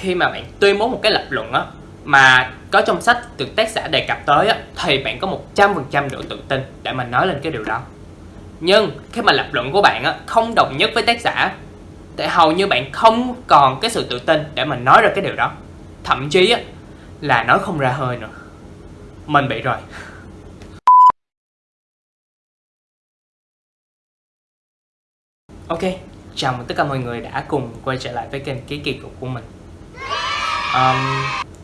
khi mà bạn tuyên bố một cái lập luận á mà có trong sách được tác giả đề cập tới á thì bạn có 100% độ tự tin để mà nói lên cái điều đó. Nhưng khi mà lập luận của bạn á không đồng nhất với tác giả thì hầu như bạn không còn cái sự tự tin để mà nói ra cái điều đó. Thậm chí á là nói không ra hơi nữa. Mình bị rồi. Ok, chào mừng tất cả mọi người đã cùng quay trở lại với kênh Ký Kỳ Cục của mình um,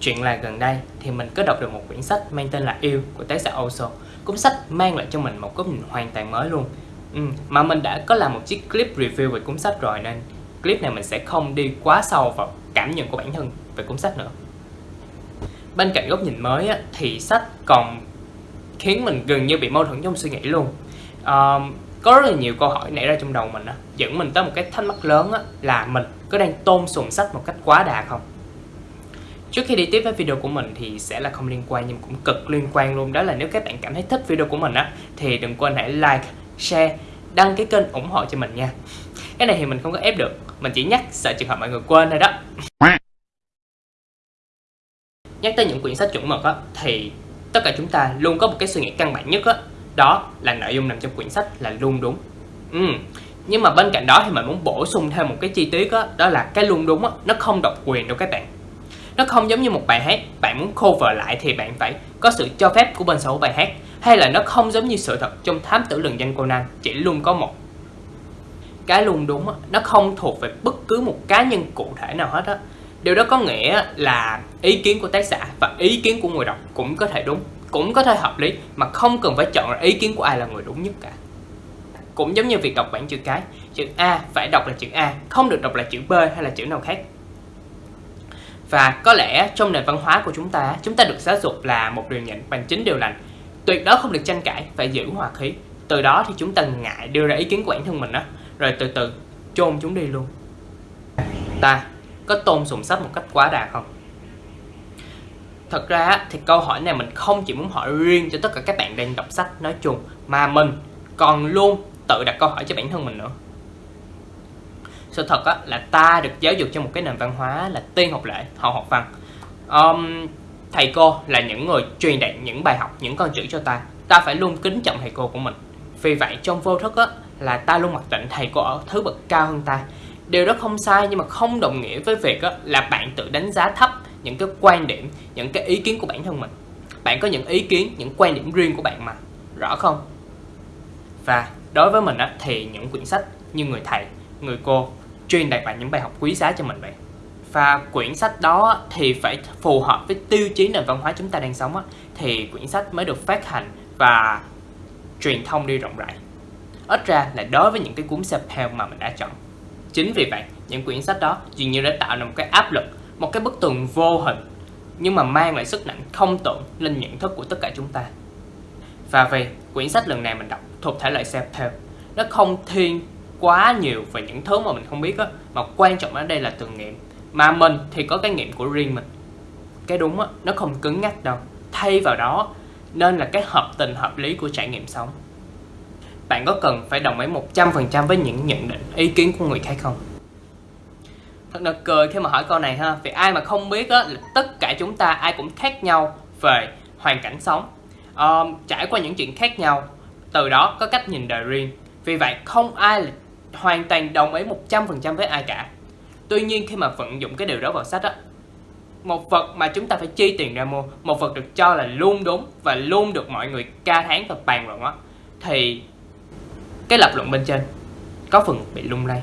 Chuyện là gần đây thì mình có đọc được một quyển sách mang tên là Yêu của tác giả Oso. Cuốn sách mang lại cho mình một góc nhìn hoàn toàn mới luôn. Ừ, Mà mình đã có làm một chiếc clip review về cuốn sách rồi nên clip này mình sẽ không đi quá sâu vào cảm nhận của bản thân về cuốn sách nữa. Bên cạnh góc nhìn mới á, thì sách còn khiến mình gần như bị mâu thuẫn trong suy nghĩ luôn. Um, có rất là nhiều câu hỏi nảy ra trong đầu mình á dẫn mình tới một cái thắc mắc lớn á là mình có đang tôn sùng sách một cách quá đà không? Trước khi đi tiếp với video của mình thì sẽ là không liên quan nhưng cũng cực liên quan luôn đó là nếu các bạn cảm thấy thích video của mình á thì đừng quên hãy like, share, đăng ký kênh ủng hộ cho mình nha. Cái này thì mình không có ép được, mình chỉ nhắc sợ trường hợp mọi người quên thôi đó. Nhắc tới những quyển sách chuẩn mực á thì tất cả chúng ta luôn có một cái suy nghĩ căn bản nhất á đó là nội dung nằm trong quyển sách là luôn đúng ừ. nhưng mà bên cạnh đó thì mình muốn bổ sung thêm một cái chi tiết đó, đó là cái luôn đúng đó, nó không độc quyền đâu các bạn nó không giống như một bài hát bạn muốn cover lại thì bạn phải có sự cho phép của bên sở hữu bài hát hay là nó không giống như sự thật trong thám tử lừng danh Conan chỉ luôn có một cái luôn đúng đó, nó không thuộc về bất cứ một cá nhân cụ thể nào hết á. Điều đó có nghĩa là ý kiến của tác giả và ý kiến của người đọc cũng có thể đúng cũng có thể hợp lý mà không cần phải chọn ý kiến của ai là người đúng nhất cả. Cũng giống như việc đọc bảng chữ cái chữ A phải đọc là chữ A không được đọc là chữ B hay là chữ nào khác và có lẽ trong nền văn hóa của chúng ta chúng ta được giáo dục là một điều nhịn bằng chính điều lành. Tuyệt đối không được tranh cãi, phải giữ hòa khí. Từ đó thì chúng ta ngại đưa ra ý kiến của bản thân mình đó rồi từ từ, chôn chúng đi luôn. Ta có tôn sùng sách một cách quá đà không? Thật ra thì câu hỏi này mình không chỉ muốn hỏi riêng cho tất cả các bạn đang đọc sách nói chung, Mà mình còn luôn tự đặt câu hỏi cho bản thân mình nữa. Sự thật á, là ta được giáo dục trong một cái nền văn hóa là tiên học lễ, hậu học văn. Um, Thầy cô là những người truyền đạt những bài học, những con chữ cho ta. Ta phải luôn kính trọng thầy cô của mình. Vì vậy trong vô thức á, là ta luôn mặc định thầy cô ở thứ bậc cao hơn ta. Điều đó không sai nhưng mà không đồng nghĩa với việc á, là bạn tự đánh giá thấp những cái quan điểm những cái ý kiến của bản thân mình. Bạn có những ý kiến những quan điểm riêng của bạn mà. Rõ không? Và đối với mình á, thì những quyển sách như người thầy người cô truyền đạt lại những bài học quý giá cho mình vậy? Và quyển sách đó thì phải phù hợp với tiêu chí nền văn hóa chúng ta đang sống á, thì quyển sách mới được phát hành và truyền thông đi rộng rãi. Ít ra là đối với những cái cuốn self-help mà mình đã chọn. Chính vì vậy những quyển sách đó dường như đã tạo ra một cái áp lực một cái bức tường vô hình nhưng mà mang lại sức nặng không tưởng lên nhận thức của tất cả chúng ta. Và vì quyển sách lần này mình đọc thuộc thể loại self-help nó không thiên quá nhiều về những thứ mà mình không biết á. Mà quan trọng ở đây là từng nghiệm. Mà mình thì có cái nghiệm của riêng mình. Cái đúng á nó không cứng nhắc đâu. Thay vào đó nên là cái hợp tình hợp lý của trải nghiệm sống. Bạn có cần phải đồng ý 100% với những nhận định ý kiến của người khác không? Thật là cười khi mà hỏi câu này ha. Vì ai mà không biết á là tất cả chúng ta ai cũng khác nhau về hoàn cảnh sống. Uh, trải qua những chuyện khác nhau từ đó có cách nhìn đời riêng. Vì vậy không ai là hoàn toàn đồng ý 100% với ai cả. Tuy nhiên khi mà vận dụng cái điều đó vào sách á, một vật mà chúng ta phải chi tiền ra mua, một vật được cho là luôn đúng và luôn được mọi người ca thán và bàn luận á, thì cái lập luận bên trên có phần bị lung lay.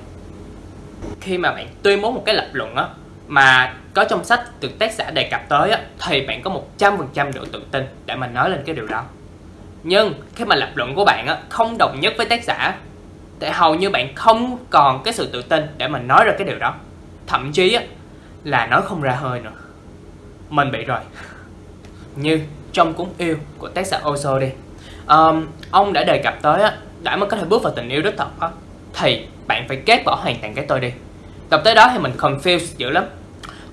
Khi mà bạn tuyên bố một cái lập luận á, mà có trong sách được tác giả đề cập tới á, thì bạn có 100% độ tự tin để mà nói lên cái điều đó. Nhưng khi mà lập luận của bạn á không đồng nhất với tác giả thì hầu như bạn không còn cái sự tự tin để mà nói ra cái điều đó. Thậm chí là nói không ra hơi nữa. Mình bị rồi. Như trong cuốn yêu của tác giả Oso đi. Um, ông đã đề cập tới á đã mới có thể bước vào tình yêu đích thực á thì bạn phải ghét bỏ hoàn toàn cái tôi đi. Tập tới đó thì mình confused dữ lắm.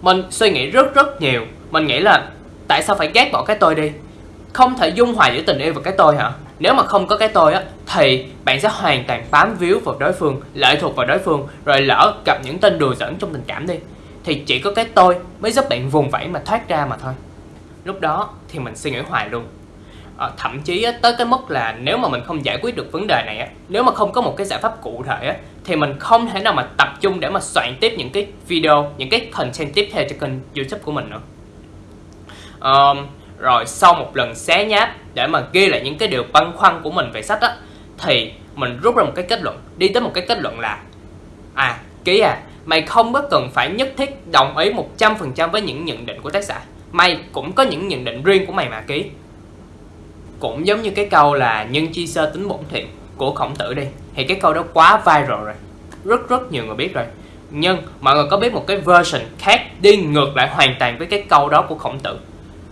Mình suy nghĩ rất rất nhiều. Mình nghĩ là tại sao phải ghét bỏ cái tôi đi? Không thể dung hòa giữa tình yêu và cái tôi hả? Nếu mà không có cái tôi á Thì bạn sẽ hoàn toàn bám víu vào đối phương Lệ thuộc vào đối phương Rồi lỡ gặp những tên đùa giỡn trong tình cảm đi. Thì chỉ có cái tôi mới giúp bạn vùng vẫy mà thoát ra mà thôi. Lúc đó thì mình suy nghĩ hoài luôn. À, thậm chí á, tới cái mức là nếu mà mình không giải quyết được vấn đề này á, nếu mà không có một cái giải pháp cụ thể á, thì mình không thể nào mà tập trung để mà soạn tiếp những cái video những cái content tiếp theo cho kênh youtube của mình nữa. Um, rồi sau một lần xé nháp để mà ghi lại những cái điều băn khoăn của mình về sách á, thì mình rút ra một cái kết luận, đi tới một cái kết luận là à ký à mày không có cần phải nhất thiết đồng ý 100% với những nhận định của tác giả. Mày cũng có những nhận định riêng của mày mà, ký. Cũng giống như cái câu là, nhân chi sơ tính bổn thiện của khổng tử đi. Thì cái câu đó quá viral rồi. Rất rất nhiều người biết rồi. Nhưng mọi người có biết một cái version khác đi ngược lại hoàn toàn với cái câu đó của khổng tử?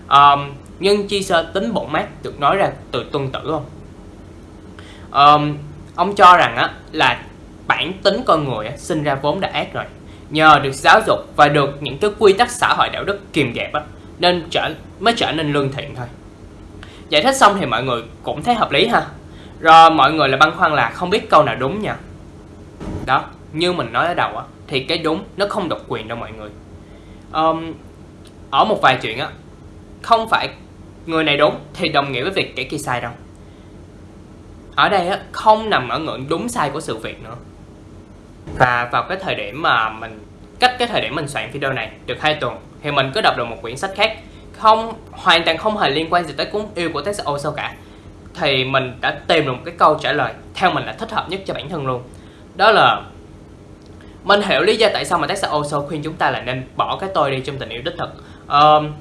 Um, nhưng chi sơ tính bổn mát được nói ra từ tuân tử không? Um, ông cho rằng á là bản tính con người á, sinh ra vốn đã ác rồi. Nhờ được giáo dục và được những cái quy tắc xã hội đạo đức kiềm dẹp á nên trở mới trở nên lương thiện thôi. Giải thích xong thì mọi người cũng thấy hợp lý ha. Rồi mọi người là băn khoăn là không biết câu nào đúng nha. Đó như mình nói ở đầu á thì cái đúng nó không độc quyền đâu mọi người. Um, ở một vài chuyện á không phải người này đúng thì đồng nghĩa với việc kẻ kia sai đâu. Ở đây á không nằm ở ngưỡng đúng sai của sự việc nữa. Và vào cái thời điểm mà mình cách cái thời điểm mình soạn video này được hai tuần thì mình có đọc được một quyển sách khác. Không hoàn toàn không hề liên quan gì tới cuốn yêu của tác Oso cả. Thì mình đã tìm được một cái câu trả lời theo mình là thích hợp nhất cho bản thân luôn. Đó là mình hiểu lý do tại sao mà tác Oso khuyên chúng ta là nên bỏ cái tôi đi trong tình yêu đích thực. Um,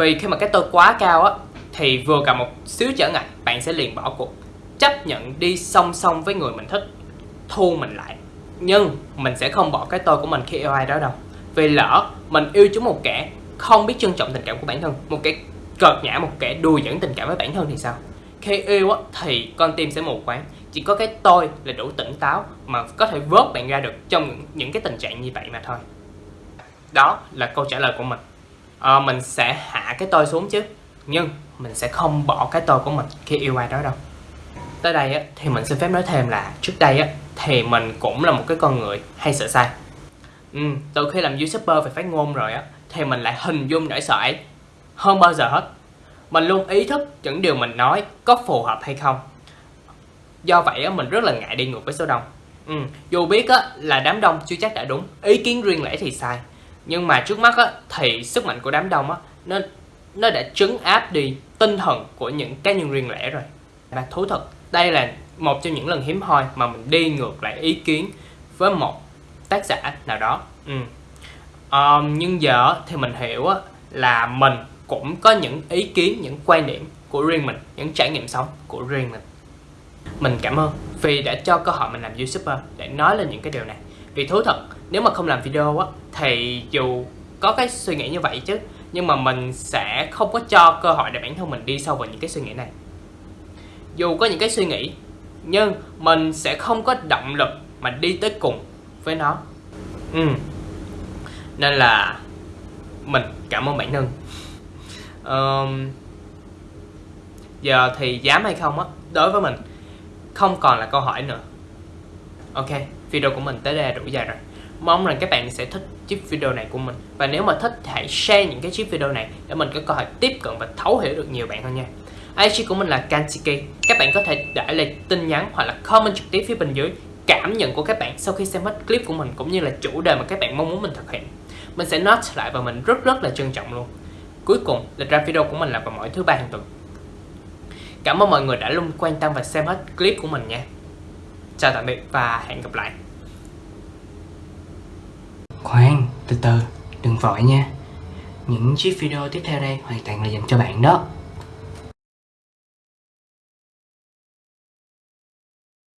vì khi mà cái tôi quá cao á thì vừa gặp một xíu trở ngại bạn sẽ liền bỏ cuộc. Chấp nhận đi song song với người mình thích thu mình lại. Nhưng mình sẽ không bỏ cái tôi của mình khi yêu ai đó đâu. Vì lỡ mình yêu chúng một kẻ không biết trân trọng tình cảm của bản thân một kẻ cợt nhã một kẻ đùa dẫn tình cảm với bản thân thì sao? Khi yêu á, thì con tim sẽ mù quáng. Chỉ có cái tôi là đủ tỉnh táo mà có thể vớt bạn ra được trong những, những cái tình trạng như vậy mà thôi. Đó là câu trả lời của mình à, mình sẽ hạ cái tôi xuống chứ. Nhưng mình sẽ không bỏ cái tôi của mình khi yêu ai đó đâu. Tới đây á, thì mình xin phép nói thêm là trước đây á, thì mình cũng là một cái con người hay sợ sai. Ừ, từ khi làm youtuber về phát ngôn rồi á thì mình lại hình dung nỗi sợ ấy. Hơn bao giờ hết mình luôn ý thức những điều mình nói có phù hợp hay không. Do vậy á, mình rất là ngại đi ngược với số đông. Ừ, dù biết á, là đám đông chưa chắc đã đúng. Ý kiến riêng lẻ thì sai nhưng mà trước mắt á, thì sức mạnh của đám đông á, nó nó đã trấn áp đi tinh thần của những cá nhân riêng lẻ rồi. Và thú thật đây là một trong những lần hiếm hoi mà mình đi ngược lại ý kiến với một tác giả nào đó. Ừ. um, nhưng giờ thì mình hiểu là mình cũng có những ý kiến những quan điểm của riêng mình những trải nghiệm sống của riêng mình. Mình cảm ơn vì đã cho cơ hội mình làm youtuber để nói lên những cái điều này. Vì thú thật nếu mà không làm video á thì dù có cái suy nghĩ như vậy chứ nhưng mà mình sẽ không có cho cơ hội để bản thân mình đi sâu vào những cái suy nghĩ này. Dù có những cái suy nghĩ nhưng mình sẽ không có động lực mà đi tới cùng với nó. Ừ. nên là mình cảm ơn bản thân. Um, giờ thì dám hay không á đối với mình không còn là câu hỏi nữa. Ok video của mình tới đây đủ dài rồi mong rằng các bạn sẽ thích chiếc video này của mình. Và nếu mà thích, hãy share những cái chiếc video này để mình có cơ hội tiếp cận và thấu hiểu được nhiều bạn hơn nha. IG của mình là Kansiki các bạn có thể để lại tin nhắn hoặc là comment trực tiếp phía bên dưới cảm nhận của các bạn sau khi xem hết clip của mình, cũng như là chủ đề mà các bạn mong muốn mình thực hiện. Mình sẽ note lại và mình rất rất là trân trọng luôn. Cuối cùng là ra video của mình là vào mỗi thứ ba hàng tuần. Cảm ơn mọi người đã luôn quan tâm và xem hết clip của mình nha. Chào tạm biệt và hẹn gặp lại khoan, từ từ, đừng vội nha. Những chiếc video tiếp theo đây hoàn toàn là dành cho bạn đó.